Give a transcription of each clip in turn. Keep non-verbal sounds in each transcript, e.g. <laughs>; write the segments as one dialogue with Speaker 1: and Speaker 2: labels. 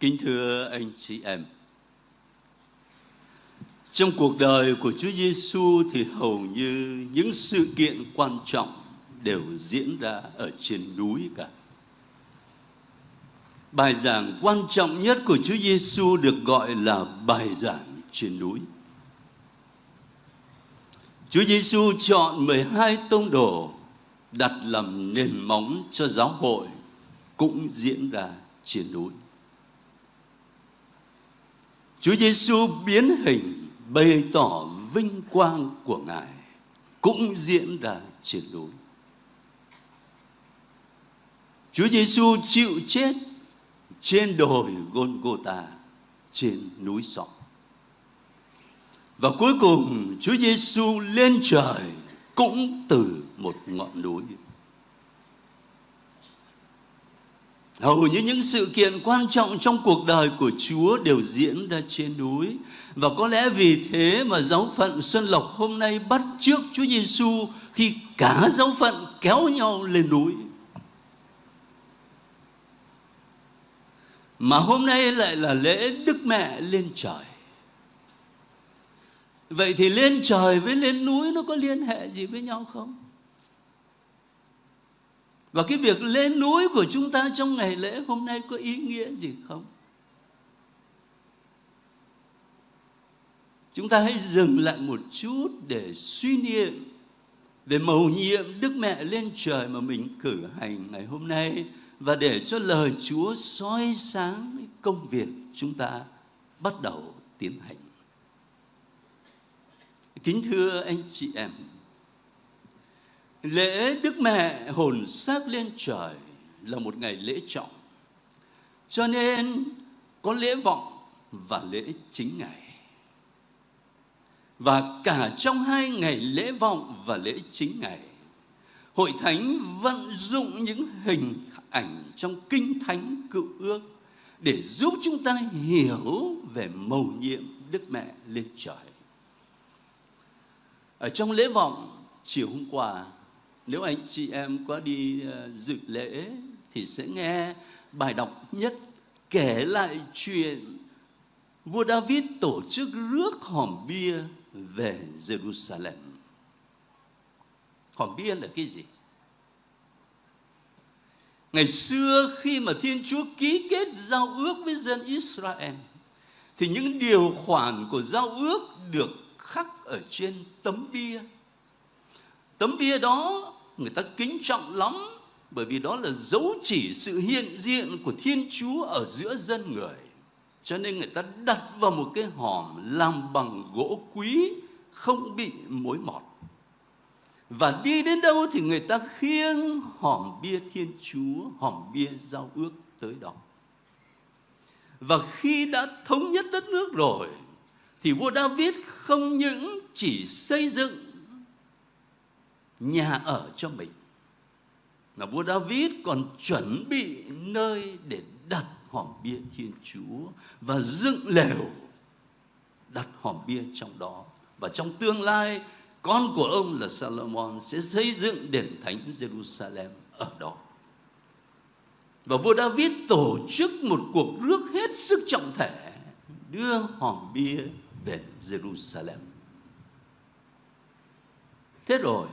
Speaker 1: Kính thưa anh chị em, trong cuộc đời của Chúa Giêsu thì hầu như những sự kiện quan trọng đều diễn ra ở trên núi cả. Bài giảng quan trọng nhất của Chúa Giêsu được gọi là bài giảng trên núi. Chúa Giêsu chọn 12 tông đồ đặt làm nền móng cho giáo hội cũng diễn ra trên núi. Chúa Giêsu biến hình, bày tỏ vinh quang của Ngài, cũng diễn ra trên núi. Chúa Giêsu chịu chết trên đồi Golgotha trên núi sọ. Và cuối cùng, Chúa Giêsu lên trời cũng từ một ngọn núi. Hầu như những sự kiện quan trọng trong cuộc đời của Chúa đều diễn ra trên núi. Và có lẽ vì thế mà giáo phận Xuân Lộc hôm nay bắt trước Chúa Giêsu khi cả giáo phận kéo nhau lên núi. Mà hôm nay lại là lễ Đức Mẹ lên trời. Vậy thì lên trời với lên núi nó có liên hệ gì với nhau không? Và cái việc lên núi của chúng ta trong ngày lễ hôm nay có ý nghĩa gì không? Chúng ta hãy dừng lại một chút để suy niệm về mầu nhiệm Đức Mẹ lên trời mà mình cử hành ngày hôm nay và để cho lời Chúa soi sáng công việc chúng ta bắt đầu tiến hành. Kính thưa anh chị em, Lễ Đức Mẹ hồn xác lên trời là một ngày lễ trọng. Cho nên có lễ vọng và lễ chính ngày. Và cả trong hai ngày lễ vọng và lễ chính ngày, Hội Thánh vận dụng những hình ảnh trong Kinh Thánh cựu ước để giúp chúng ta hiểu về mầu nhiệm Đức Mẹ lên trời. Ở trong lễ vọng chiều hôm qua nếu anh chị em có đi ờ, dự lễ thì sẽ nghe bài đọc nhất kể lại chuyện vua David tổ chức rước hòm bia về Jerusalem. Hòm bia là cái gì? Ngày xưa khi mà Thiên Chúa ký kết giao ước với dân Israel, thì những điều khoản của giao ước được khắc ở trên tấm bia. Tấm bia đó người ta kính trọng lắm bởi vì đó là dấu chỉ sự hiện diện của Thiên Chúa ở giữa dân người. Cho nên người ta đặt vào một cái hòm làm bằng gỗ quý không bị mối mọt. Và đi đến đâu thì người ta khiêng hòm bia Thiên Chúa, hòm bia giao ước tới đó. Và khi đã thống nhất đất nước rồi thì vua David không những chỉ xây dựng nhà ở cho mình. Mà vua David còn chuẩn bị nơi để đặt hòm bia Thiên Chúa và dựng lều đặt hòm bia trong đó. Và trong tương lai, con của ông là Salomon sẽ xây dựng đền thánh Jerusalem ở đó. Và vua David tổ chức một cuộc rước hết sức trọng thể đưa hòm bia về Jerusalem. Thế rồi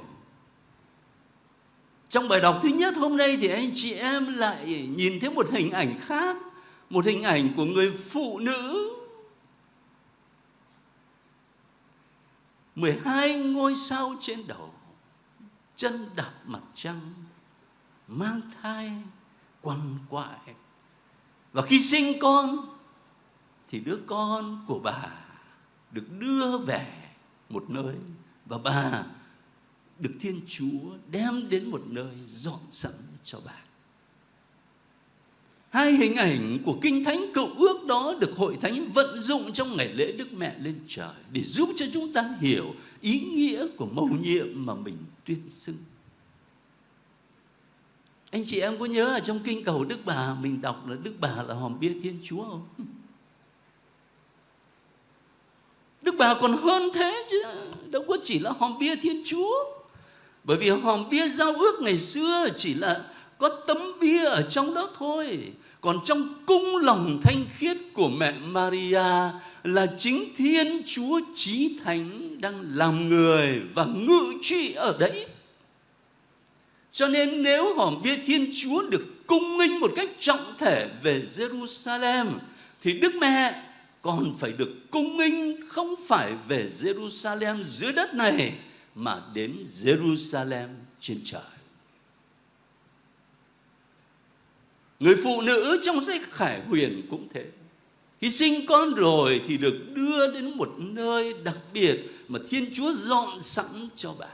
Speaker 1: trong bài đọc thứ nhất hôm nay thì anh chị em lại nhìn thấy một hình ảnh khác, một hình ảnh của người phụ nữ 12 ngôi sao trên đầu, chân đạp mặt trăng, mang thai, quằn quại. Và khi sinh con thì đứa con của bà được đưa về một nơi và bà được Thiên Chúa đem đến một nơi dọn sẵn cho bà. Hai hình ảnh của Kinh Thánh Cựu Ước đó được Hội Thánh vận dụng trong ngày lễ Đức Mẹ lên trời để giúp cho chúng ta hiểu ý nghĩa của mầu nhiệm mà mình tuyên xưng. Anh chị em có nhớ ở trong Kinh Cầu Đức Bà mình đọc là Đức Bà là hòm bia Thiên Chúa không? Đức Bà còn hơn thế chứ, đâu có chỉ là hòm bia Thiên Chúa. Bởi vì hòm bia giao ước ngày xưa chỉ là có tấm bia ở trong đó thôi. còn trong cung lòng thanh khiết của mẹ Maria là chính Thiên Chúa Chí Thánh đang làm người và ngự trị ở đấy. Cho nên nếu hòm bia Thiên Chúa được cung nghinh một cách trọng thể về Jerusalem, thì Đức Mẹ còn phải được cung nghinh không phải về Jerusalem dưới đất này mà đến Jerusalem trên trời. Người phụ nữ trong sách Khải Huyền cũng thế. Khi sinh con rồi thì được đưa đến một nơi đặc biệt mà Thiên Chúa dọn sẵn cho bà.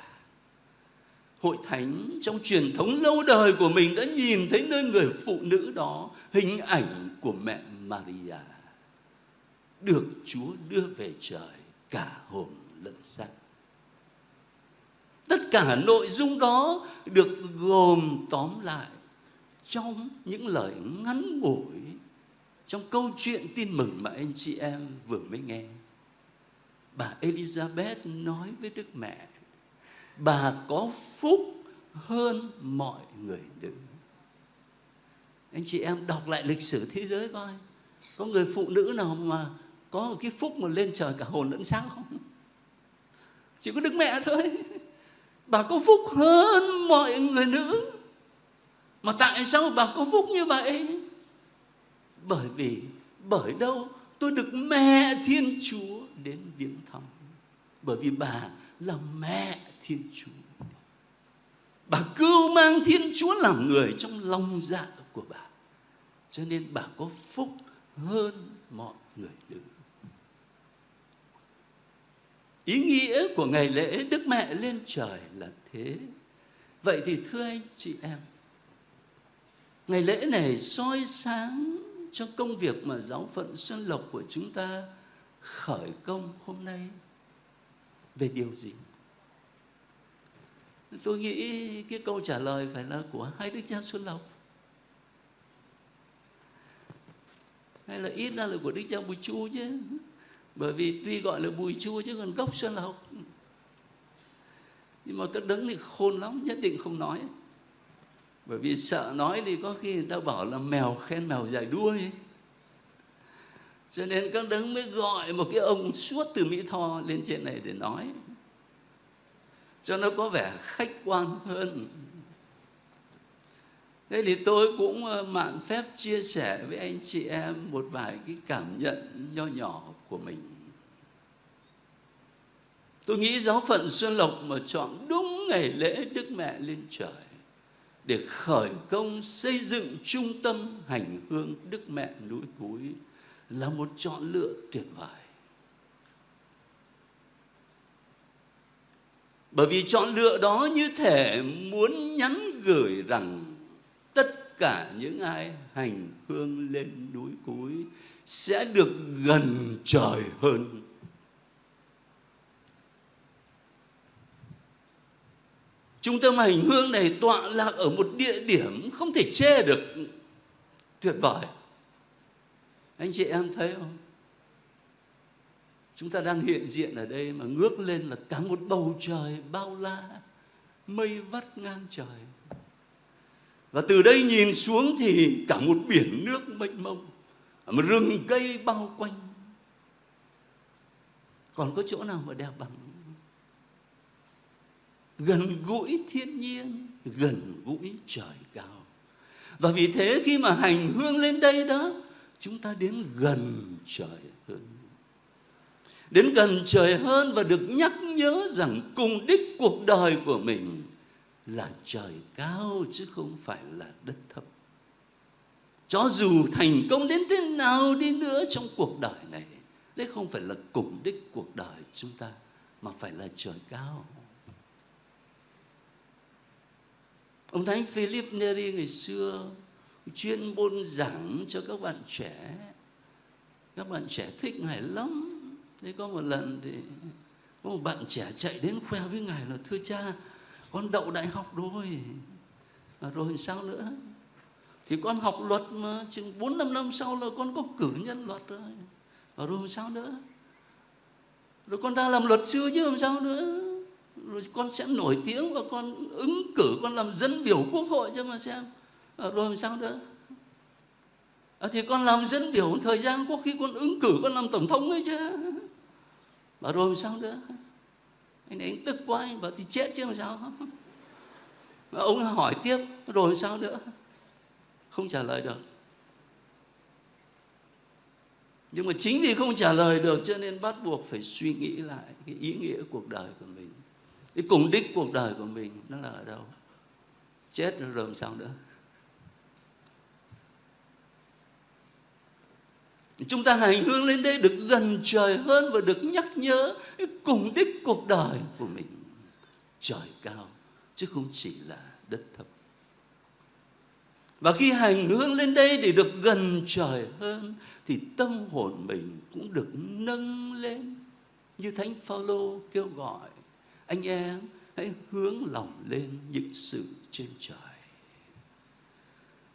Speaker 1: Hội thánh trong truyền thống lâu đời của mình đã nhìn thấy nơi người phụ nữ đó, hình ảnh của mẹ Maria. Được Chúa đưa về trời cả hồn lẫn xác. Tất cả nội dung đó được gồm tóm lại trong những lời ngắn ngủi trong câu chuyện tin mừng mà anh chị em vừa mới nghe. Bà Elizabeth nói với Đức Mẹ, bà có phúc hơn mọi người nữ. Anh chị em đọc lại lịch sử thế giới coi, có người phụ nữ nào mà có một cái phúc mà lên trời cả hồn lẫn sáng không? Chỉ có Đức Mẹ thôi. Bà có phúc hơn mọi người nữ. Mà tại sao bà có phúc như vậy? Bởi vì, bởi đâu tôi được mẹ Thiên Chúa đến viếng thăm. Bởi vì bà là mẹ Thiên Chúa. Bà cưu mang Thiên Chúa làm người trong lòng dạ của bà. Cho nên bà có phúc hơn mọi người nữ. Ý nghĩa của ngày lễ Đức Mẹ lên trời là thế. Vậy thì thưa anh chị em, Ngày lễ này soi sáng cho công việc mà giáo phận Xuân Lộc của chúng ta khởi công hôm nay về điều gì? Tôi nghĩ cái câu trả lời phải là của hai đức cha Xuân Lộc. Hay là ít ra là của đức cha Bùi Chu chứ. Bởi vì tuy gọi là Bùi chua chứ còn gốc Xuân Lộc. Nhưng mà các đấng thì khôn lắm, nhất định không nói. Bởi vì sợ nói thì có khi người ta bảo là mèo khen mèo dài đuôi cho nên các đấng mới gọi một cái ông suốt từ mỹ tho lên trên này để nói. Cho nó có vẻ khách quan hơn. Thế thì tôi cũng ờ, mạn phép chia sẻ với anh chị em một vài cái cảm nhận nho nhỏ của mình tôi nghĩ giáo phận xuân lộc mà chọn đúng ngày lễ đức mẹ lên trời để khởi công xây dựng trung tâm hành hương Đức Mẹ núi Cúi là một chọn lựa tuyệt vời. Bởi vì chọn lựa đó như thể muốn nhắn gửi rằng tất cả những ai hành hương lên núi Cúi sẽ được gần trời hơn Trung tâm hành hương này tọa lạc ở một địa điểm không thể chê được tuyệt vời. Anh chị em thấy không? Chúng ta đang hiện diện ở đây mà ngước lên là cả một bầu trời bao la, mây vắt ngang trời. Và từ đây nhìn xuống thì cả một biển nước mênh mông, một rừng cây bao quanh. Còn có chỗ nào mà đẹp bằng gần gũi thiên nhiên, gần gũi trời cao. Và vì thế khi mà hành hương lên đây đó, chúng ta đến gần trời hơn. Đến gần trời hơn và được nhắc nhớ rằng cùng đích cuộc đời của mình là trời cao chứ không phải là đất thấp. Cho dù thành công đến thế nào đi nữa trong cuộc đời này đấy không phải là cùng đích cuộc đời chúng ta, mà phải là trời cao. Ông Thánh Philip Neri ngày xưa chuyên môn giảng cho các bạn trẻ. Các bạn trẻ thích Ngài lắm. Thế có một lần thì có một bạn trẻ chạy đến khoe với Ngài là Thưa cha, con đậu đại học rồi. À, rồi sao nữa? Thì con học luật mà chừng 4 năm năm sau là con có cử nhân luật rồi. À, rồi sao nữa? Rồi con đang làm luật sư chứ làm sao nữa? Rồi con sẽ nổi tiếng và con ứng cử con làm dân biểu quốc hội cho mà xem. À, rồi làm sao nữa? À, thì con làm dân biểu thời gian có khi con ứng cử con làm tổng thống ấy chứ. Mà rồi làm sao nữa? Anh ấy anh tức quá anh bảo thì chết chứ làm sao? Và ông hỏi tiếp rồi làm sao nữa? Không trả lời được. Nhưng mà chính vì không trả lời được cho nên bắt buộc phải suy nghĩ lại cái ý nghĩa cuộc đời của mình cái cùng đích cuộc đời của mình nó là ở đâu? Chết rồi làm sao nữa? Chúng ta hành hương lên đây được gần trời hơn và được nhắc nhớ cái cùng đích cuộc đời của mình. Trời cao, chứ không chỉ là đất thấp và khi hành hương lên đây để được gần trời hơn, thì tâm hồn mình cũng được nâng lên. Như thánh phaolô kêu gọi anh em hãy hướng lòng lên những sự trên trời.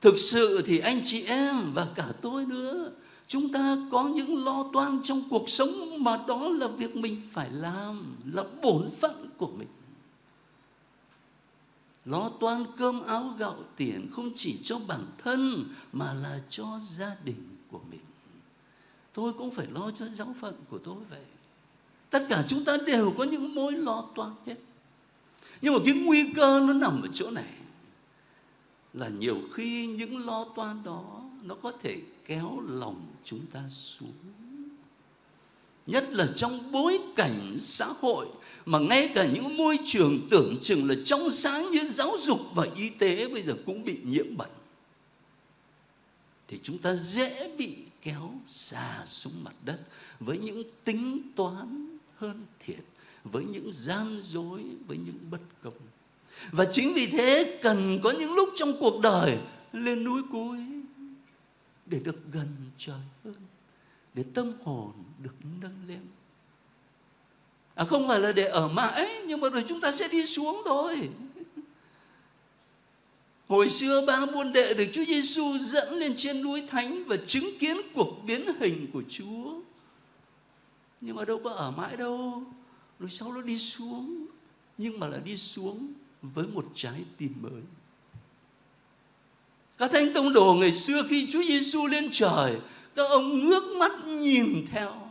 Speaker 1: Thực sự thì anh chị em và cả tôi nữa, chúng ta có những lo toan trong cuộc sống mà đó là việc mình phải làm, là bổn phận của mình. Lo toan cơm áo gạo tiền không chỉ cho bản thân mà là cho gia đình của mình. Tôi cũng phải lo cho giáo phận của tôi vậy tất cả chúng ta đều có những mối lo toan hết. Nhưng mà cái nguy cơ nó nằm ở chỗ này, là nhiều khi những lo toan đó nó có thể kéo lòng chúng ta xuống. Nhất là trong bối cảnh xã hội, mà ngay cả những môi trường tưởng chừng là trong sáng như giáo dục và y tế bây giờ cũng bị nhiễm bệnh, thì chúng ta dễ bị kéo xa xuống mặt đất với những tính toán hơn thiện với những gian dối, với những bất công. Và chính vì thế cần có những lúc trong cuộc đời lên núi cuối để được gần trời hơn, để tâm hồn được nâng lên. À không phải là để ở mãi, nhưng mà rồi chúng ta sẽ đi xuống thôi. <laughs> Hồi xưa ba môn đệ được Chúa Giêsu dẫn lên trên núi thánh và chứng kiến cuộc biến hình của Chúa. Nhưng mà đâu có ở mãi đâu. Rồi sau nó đi xuống. Nhưng mà là đi xuống với một trái tim mới. Các thánh tông đồ ngày xưa khi Chúa Giêsu lên trời, các ông ngước mắt nhìn theo.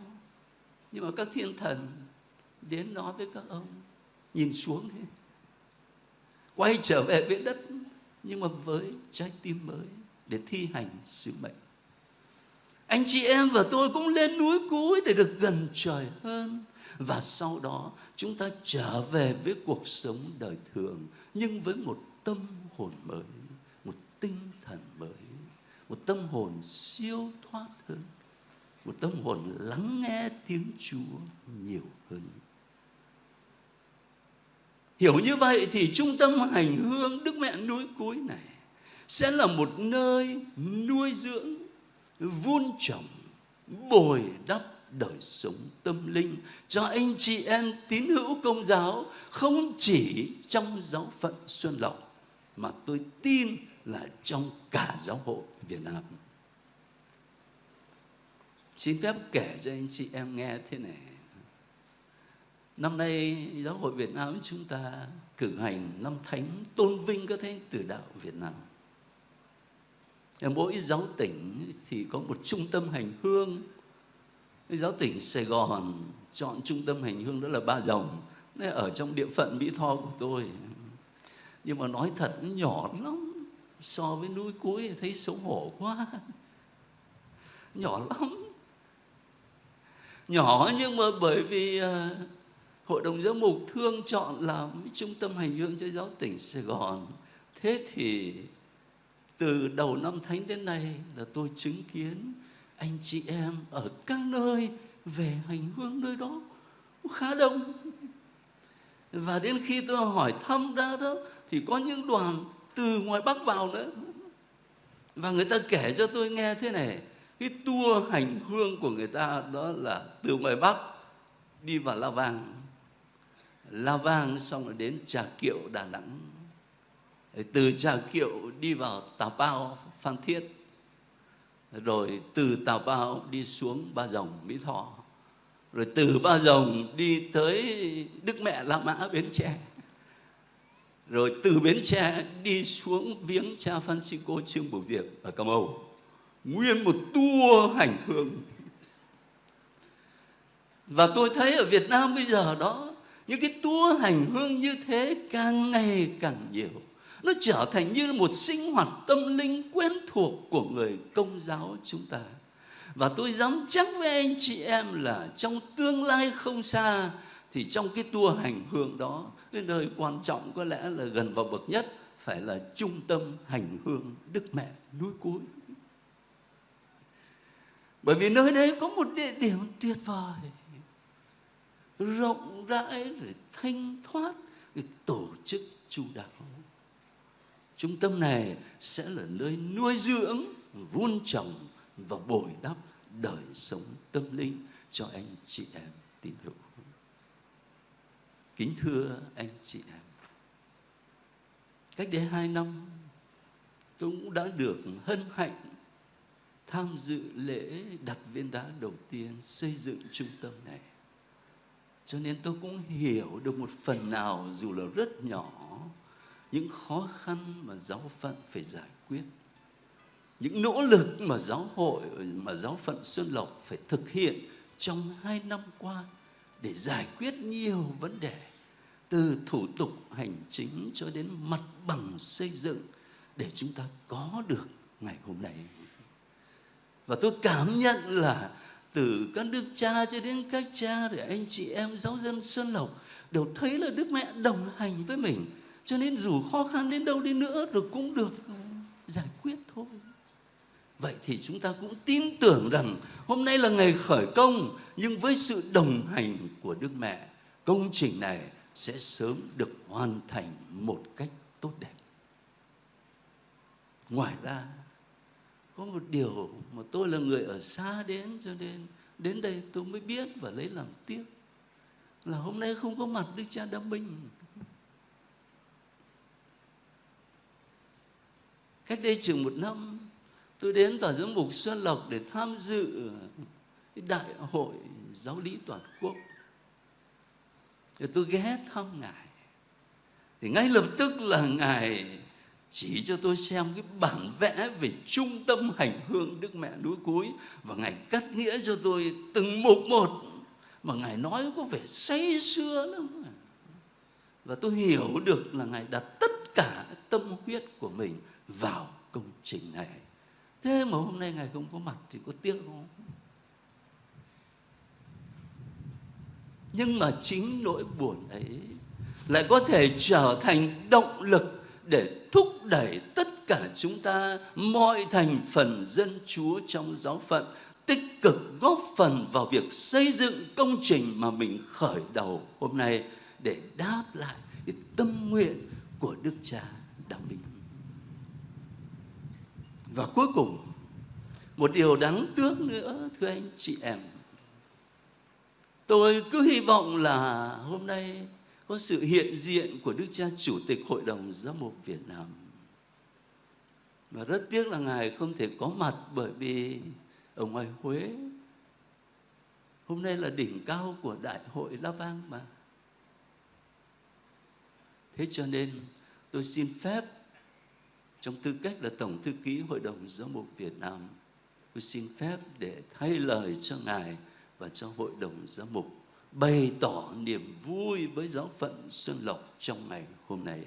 Speaker 1: Nhưng mà các thiên thần đến nói với các ông, nhìn xuống thế. Quay trở về với đất nhưng mà với trái tim mới để thi hành sứ mệnh. Anh chị em và tôi cũng lên núi cuối để được gần trời hơn. Và sau đó chúng ta trở về với cuộc sống đời thường nhưng với một tâm hồn mới, một tinh thần mới, một tâm hồn siêu thoát hơn, một tâm hồn lắng nghe tiếng Chúa nhiều hơn. Hiểu như vậy thì trung tâm hành hương Đức Mẹ núi cuối này sẽ là một nơi nuôi dưỡng, vun trồng, bồi đắp đời sống tâm linh cho anh chị em tín hữu công giáo không chỉ trong giáo phận Xuân Lộc mà tôi tin là trong cả giáo hội Việt Nam. Xin phép kể cho anh chị em nghe thế này. Năm nay giáo hội Việt Nam chúng ta cử hành năm thánh tôn vinh các thánh tử đạo Việt Nam. Ở mỗi giáo tỉnh thì có một trung tâm hành hương. Giáo tỉnh Sài Gòn chọn trung tâm hành hương đó là Ba Rồng. Nó ở trong địa phận Mỹ Tho của tôi. Nhưng mà nói thật nhỏ lắm. So với núi cuối thấy xấu hổ quá. Nhỏ lắm. Nhỏ nhưng mà bởi vì à, hội đồng giáo mục thương chọn làm trung tâm hành hương cho giáo tỉnh Sài Gòn. Thế thì từ đầu năm thánh đến nay là tôi chứng kiến anh chị em ở các nơi về hành hương nơi đó khá đông. Và đến khi tôi hỏi thăm ra đó thì có những đoàn từ ngoài Bắc vào nữa. Và người ta kể cho tôi nghe thế này, cái tour hành hương của người ta đó là từ ngoài Bắc đi vào La Vang La Vang xong rồi đến Trà Kiệu Đà Nẵng từ Trà Kiệu đi vào Tà Bao, Phan Thiết. Rồi từ Tà Bao đi xuống Ba Rồng, Mỹ Thọ rồi từ Ba Rồng đi tới Đức Mẹ La Mã, Bến Tre. Rồi từ Bến Tre đi xuống viếng cha Francisco Trương Bửu Diệp ở Cà Mau. Nguyên một tour hành hương. Và tôi thấy ở Việt Nam bây giờ đó, những cái tour hành hương như thế càng ngày càng nhiều nó trở thành như một sinh hoạt tâm linh quen thuộc của người công giáo chúng ta và tôi dám chắc với anh chị em là trong tương lai không xa thì trong cái tour hành hương đó cái nơi quan trọng có lẽ là gần vào bậc nhất phải là trung tâm hành hương Đức Mẹ núi cuối. Bởi vì nơi đấy có một địa điểm tuyệt vời, rộng rãi, rồi thanh thoát, tổ chức chu đáo. Trung tâm này sẽ là nơi nuôi dưỡng, vun trồng và bồi đắp đời sống tâm linh cho anh chị em tín hữu. Kính thưa anh chị em, cách đây hai năm tôi cũng đã được hân hạnh tham dự lễ đặt viên đá đầu tiên xây dựng trung tâm này. Cho nên tôi cũng hiểu được một phần nào dù là rất nhỏ những khó khăn mà giáo phận phải giải quyết. Những nỗ lực mà giáo hội, mà giáo phận Xuân Lộc phải thực hiện trong hai năm qua để giải quyết nhiều vấn đề từ thủ tục hành chính cho đến mặt bằng xây dựng để chúng ta có được ngày hôm nay. Và tôi cảm nhận là từ các đức cha cho đến các cha để anh chị em giáo dân Xuân Lộc đều thấy là Đức Mẹ đồng hành với mình. Cho nên dù khó khăn đến đâu đi nữa rồi cũng được giải quyết thôi. Vậy thì chúng ta cũng tin tưởng rằng hôm nay là ngày khởi công nhưng với sự đồng hành của Đức Mẹ, công trình này sẽ sớm được hoàn thành một cách tốt đẹp. Ngoài ra, có một điều mà tôi là người ở xa đến cho nên đến đây tôi mới biết và lấy làm tiếc là hôm nay không có mặt Đức Cha Đa Minh. Cách đây chừng một năm, tôi đến tòa giám mục Xuân Lộc để tham dự đại hội giáo lý toàn quốc. Thì tôi ghé thăm ngài. Thì ngay lập tức là ngài chỉ cho tôi xem cái bản vẽ về trung tâm hành hương Đức Mẹ núi cuối và ngài cắt nghĩa cho tôi từng mục một. Mà ngài nói có vẻ say xưa lắm. Và tôi hiểu được là ngài đặt tất cả tâm huyết của mình vào công trình này thế mà hôm nay ngài không có mặt thì có tiếc không nhưng mà chính nỗi buồn ấy lại có thể trở thành động lực để thúc đẩy tất cả chúng ta, mọi thành phần dân chúa trong giáo phận, tích cực góp phần vào việc xây dựng công trình mà mình khởi đầu hôm nay để đáp lại cái tâm nguyện của Đức Cha Đặng Bình. Và cuối cùng, một điều đáng tiếc nữa thưa anh chị em Tôi cứ hy vọng là hôm nay có sự hiện diện của Đức Cha Chủ tịch Hội đồng Giám mục Việt Nam. Và rất tiếc là Ngài không thể có mặt bởi vì ở ngoài Huế hôm nay là đỉnh cao của Đại hội La Vang mà. Thế cho nên tôi xin phép trong tư cách là Tổng Thư ký Hội đồng giáo mục Việt Nam, tôi xin phép để thay lời cho Ngài và cho hội đồng giáo mục bày tỏ niềm vui với giáo phận Xuân Lộc trong ngày hôm nay.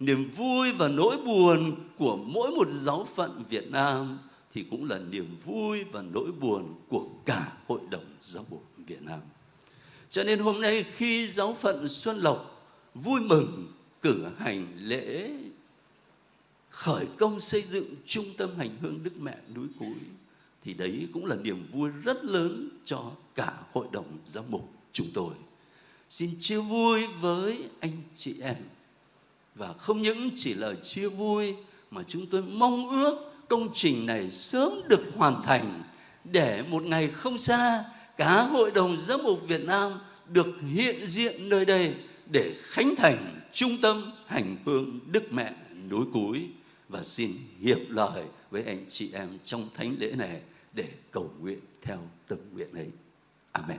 Speaker 1: Niềm vui và nỗi buồn của mỗi một giáo phận Việt Nam thì cũng là niềm vui và nỗi buồn của cả hội đồng giáo mục Việt Nam. Cho nên hôm nay khi giáo phận Xuân Lộc vui mừng cử hành lễ khởi công xây dựng trung tâm hành hương Đức Mẹ núi Cúi thì đấy cũng là niềm vui rất lớn cho cả hội đồng giám mục chúng tôi. Xin chia vui với anh chị em và không những chỉ là chia vui, mà chúng tôi mong ước công trình này sớm được hoàn thành để một ngày không xa, cả hội đồng giám mục Việt Nam được hiện diện nơi đây để khánh thành trung tâm hành hương Đức Mẹ núi Cúi và xin hiệp lời với anh chị em trong thánh lễ này để cầu nguyện theo từng nguyện ấy. Amen.